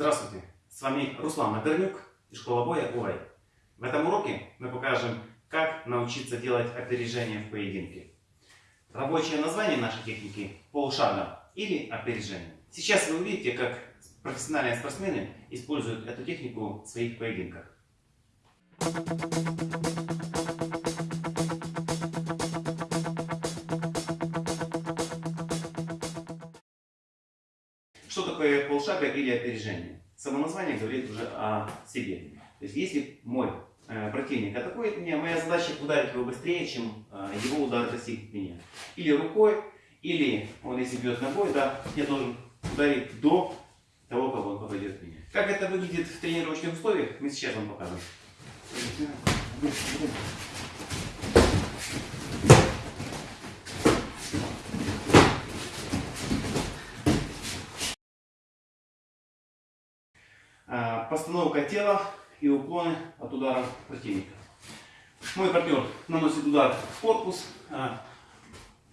Здравствуйте, с вами Руслан Матернюк и школа боя УАЙ. В этом уроке мы покажем, как научиться делать опережение в поединке. Рабочее название нашей техники – полшага или опережение. Сейчас вы увидите, как профессиональные спортсмены используют эту технику в своих поединках. Что такое полшага или опережение? Само название говорит уже о себе. То есть, если мой э, противник атакует меня, моя задача ударить его быстрее, чем э, его удар достигнет меня. Или рукой, или он если бьет ногой, да, я должен ударить до того, как он попадет в меня. Как это выглядит в тренировочных условиях, мы сейчас вам покажем. А, постановка тела и уклоны от удара противника. Мой партнер наносит удар в корпус, а,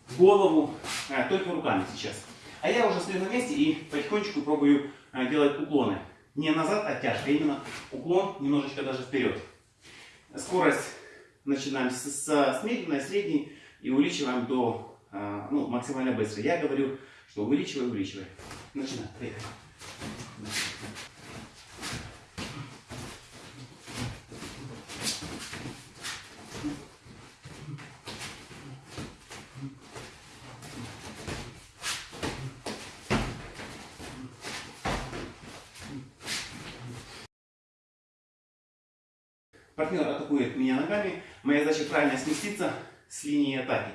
в голову, а, только руками сейчас. А я уже стою на месте и потихонечку пробую делать уклоны. Не назад, а тяжко, именно уклон немножечко даже вперед. Скорость начинаем с, с, с медленной, средней и увеличиваем до ну, максимально быстро. Я говорю, что увеличивай, увеличивай. Начинаем. Поехали. Партнер атакует меня ногами. Моя задача правильно сместиться с линии атаки.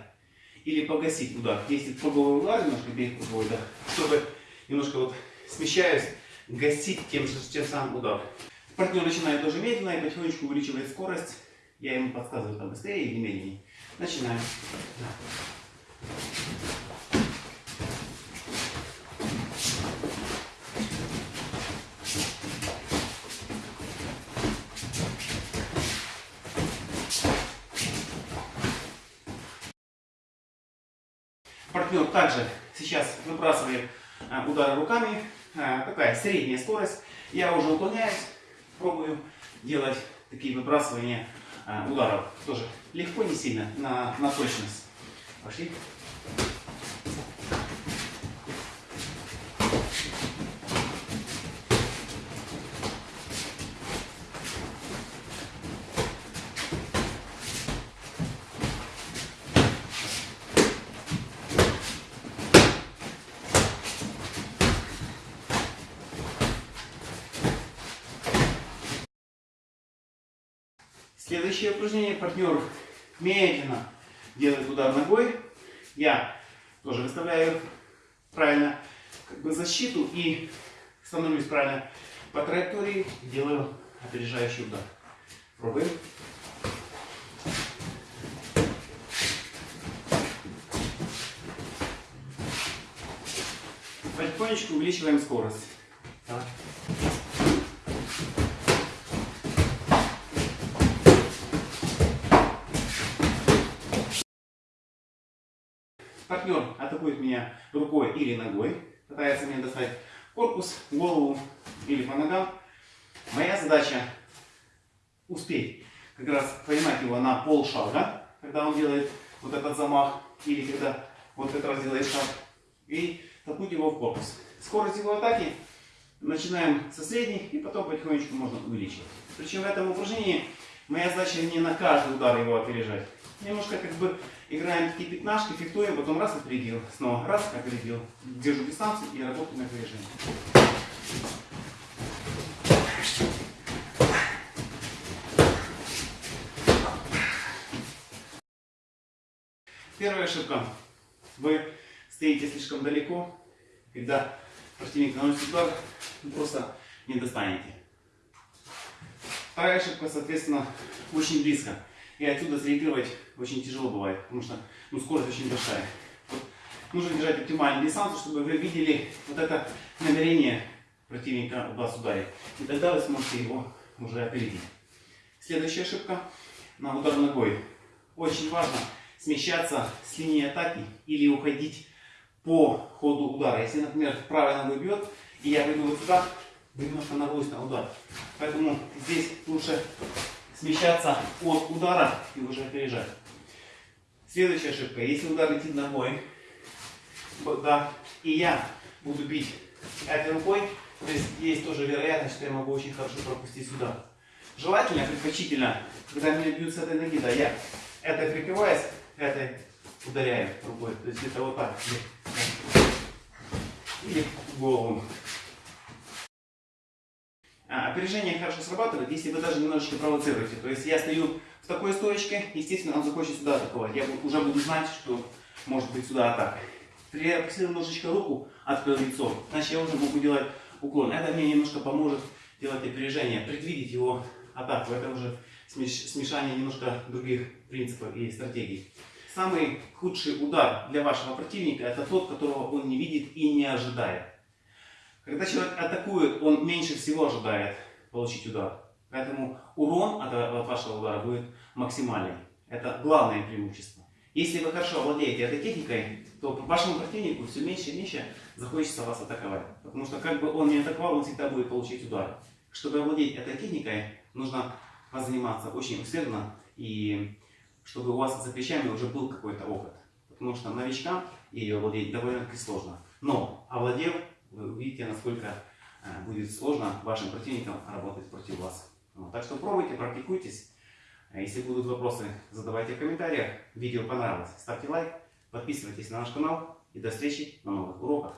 Или погасить удар. Если круговой удар, немножко бей круговой, да, чтобы немножко вот смещаясь, гасить тем, тем самым удар. Партнер начинает тоже медленно и потихонечку увеличивает скорость. Я ему подсказываю там быстрее или медленнее. Начинаем. Партнер также сейчас выбрасывает а, удары руками. А, такая средняя скорость. Я уже уклоняюсь, пробую делать такие выбрасывания а, ударов. Тоже легко, не сильно, на, на точность. Пошли. Следующее упражнение. Партнер медленно делает удар ногой. Я тоже выставляю правильно как бы защиту и становлюсь правильно по траектории. Делаю опережающий удар. Пробуем. Потихонечку увеличиваем скорость. Так. Партнер атакует меня рукой или ногой, пытается меня достать корпус, голову или по ногам. Моя задача успеть как раз поймать его на полшага, когда он делает вот этот замах, или когда вот как раз делает шаг, и толкнуть его в корпус. Скорость его атаки начинаем со средней, и потом потихонечку можно увеличивать. Причем в этом упражнении моя задача не на каждый удар его опережать. Немножко как бы играем такие пятнашки, фехтуем, потом раз опередил, снова раз опередил. Держу дистанцию и работаю на опережение. Первая ошибка. Вы стоите слишком далеко, когда противник наносит удар, вы просто не достанете. Вторая ошибка, соответственно, очень близко. И отсюда среагировать очень тяжело бывает, потому что ну, скорость очень большая. Нужно держать оптимальную дистанцию, чтобы вы видели вот это намерение противника вас ударить. И тогда вы сможете его уже опередить. Следующая ошибка на удар ногой. Очень важно смещаться с линии атаки или уходить по ходу удара. Если, например, правая нога бьет, и я пойду вот сюда, вы немножко нагрузите на удар. Поэтому здесь лучше смещаться от удара и уже опережать. Следующая ошибка. Если удар летит ногой, да, и я буду бить этой рукой, то есть есть тоже вероятность, что я могу очень хорошо пропустить сюда. Желательно, предпочтительно, когда меня бьют с этой ноги, да, я этой прикрываюсь, этой ударяю рукой. То есть это вот так. Или в голову. А, опережение хорошо срабатывает, если вы даже немножечко провоцируете. То есть я стою в такой стоечке, естественно, он захочет сюда атаковать. Я уже буду знать, что может быть сюда атака. Я немножечко руку, открыл лицо, значит я уже могу делать уклон. Это мне немножко поможет делать опережение, предвидеть его атаку. Это уже смешание немножко других принципов и стратегий. Самый худший удар для вашего противника это тот, которого он не видит и не ожидает. Когда человек атакует, он меньше всего ожидает получить удар. Поэтому урон от, от вашего удара будет максимальный. Это главное преимущество. Если вы хорошо владеете этой техникой, то вашему противнику все меньше и меньше захочется вас атаковать. Потому что как бы он не атаковал, он всегда будет получить удар. Чтобы овладеть этой техникой, нужно заниматься очень усердно и чтобы у вас за плечами уже был какой-то опыт. Потому что новичкам ее овладеть довольно-таки сложно. Но овладев, вы увидите, насколько э, будет сложно вашим противникам работать против вас. Так что пробуйте, практикуйтесь. А если будут вопросы, задавайте в комментариях. Видео понравилось, ставьте лайк, подписывайтесь на наш канал и до встречи на новых уроках.